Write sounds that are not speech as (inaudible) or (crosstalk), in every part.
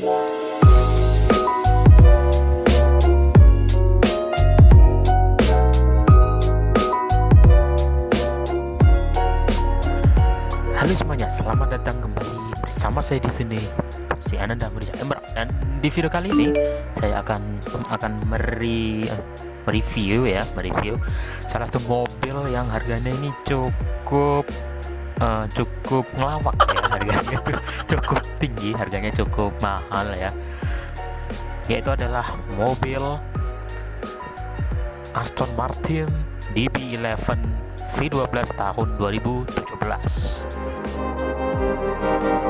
Halo semuanya, selamat datang kembali bersama saya di sini si Ananda Mirza Emra dan di video kali ini saya akan akan meri, mereview ya, mereview salah satu mobil yang harganya ini cukup uh, cukup ngelawak ya harganya itu (laughs) cukup tinggi, harganya cukup mahal ya. Yaitu adalah mobil Aston Martin DB11 V12 tahun 2017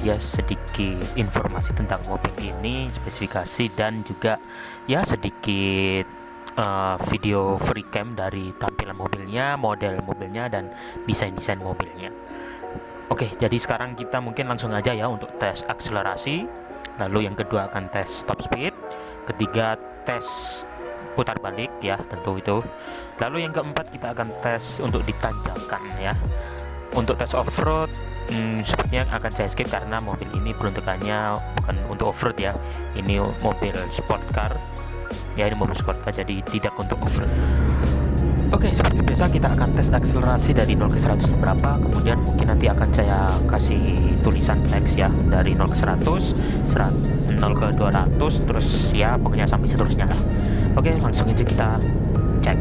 ya sedikit informasi tentang mobil ini, spesifikasi dan juga ya sedikit uh, video free cam dari tampilan mobilnya, model mobilnya dan desain-desain mobilnya. Oke, jadi sekarang kita mungkin langsung aja ya untuk tes akselerasi. Lalu yang kedua akan tes top speed, ketiga tes putar balik ya tentu itu. Lalu yang keempat kita akan tes untuk ditanjakan ya. Untuk tes off-road hmm, sepertinya akan saya skip karena mobil ini peruntukannya bukan untuk off-road ya ini mobil sport car ya ini mobil sport car jadi tidak untuk off-road Oke, okay, seperti biasa kita akan tes akselerasi dari 0 ke 100 berapa, kemudian mungkin nanti akan saya kasih tulisan teks ya dari 0 ke 100, 100 0 ke 200, terus ya pokoknya sampai seterusnya lah. Oke, okay, langsung aja kita cek.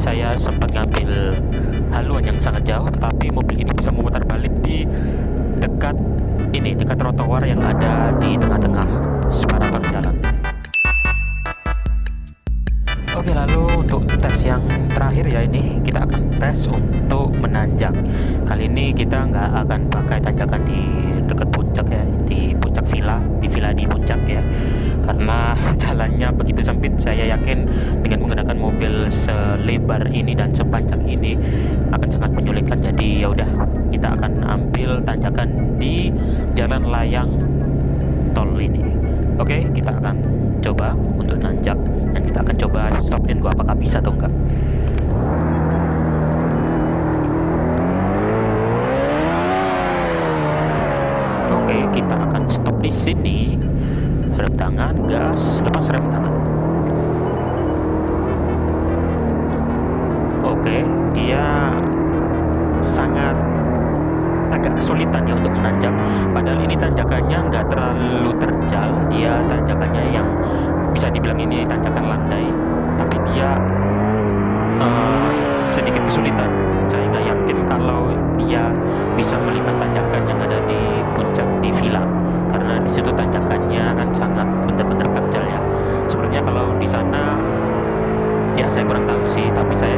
Saya sempat ngambil haluan yang sangat jauh tetapi mobil ini bisa memutar balik di dekat ini dekat trotoar yang ada di tengah-tengah separator jalan. Oke lalu untuk tes yang terakhir ya ini kita akan tes untuk menanjak. Kali ini kita nggak akan pakai tanjakan di dekat puncak ya di puncak villa di villa di puncak ya. Karena (laughs) jalannya begitu sempit saya yakin dengan menggunakan mobil selebar ini dan sepanjang ini akan sangat menyulitkan. Jadi ya udah kita akan ambil tanjakan di jalan layang tol ini. Oke kita akan coba untuk nanjak dan kita akan coba stop in gua apakah bisa atau enggak oke kita akan stop di sini. Rem tangan gas. Lepas rem tangan. Oke dia sangat agak kesulitan ya untuk menanjak. Padahal ini tanjakannya nggak terlalu terjal. Dia tanjakannya yang bisa dibilang ini tanjakan landai. Tapi dia uh, sedikit kesulitan. Saya nggak yakin kalau dia bisa melintas tanjakan saya kurang tahu sih tapi saya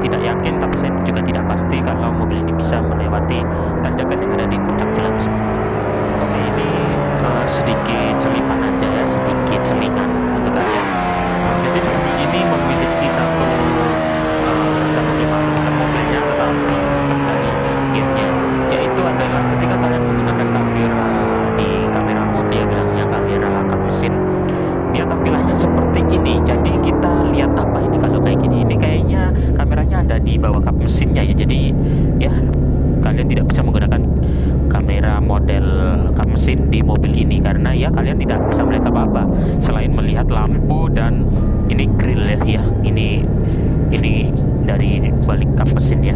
tidak yakin tapi saya juga tidak pasti kalau mobil ini bisa melewati tanjakan yang ada di puncak tersebut. Oke ini uh, sedikit selipan aja ya sedikit selingan untuk kalian. Jadi mobil ini memiliki satu uh, satu kelemahan mobilnya tetapi kalian tidak bisa menggunakan kamera model mesin di mobil ini karena ya kalian tidak bisa melihat apa-apa. Selain melihat lampu dan ini grill ya ya ini ini dari balik kap mesin ya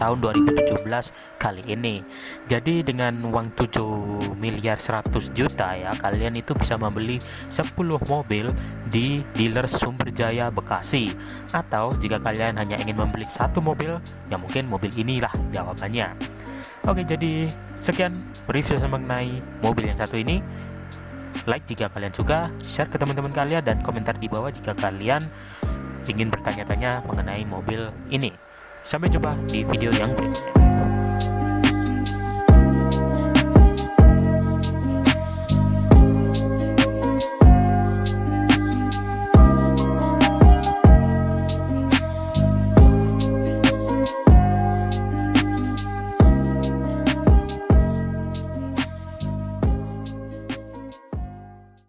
tahun 2017 kali ini. Jadi dengan uang 7 miliar 100 juta ya kalian itu bisa membeli 10 mobil di dealer Sumberjaya Bekasi. Atau jika kalian hanya ingin membeli satu mobil ya mungkin mobil inilah jawabannya. Oke jadi sekian review mengenai mobil yang satu ini. Like jika kalian suka share ke teman-teman kalian dan komentar di bawah jika kalian ingin bertanya-tanya mengenai mobil ini. Sampai jumpa di video yang berikutnya.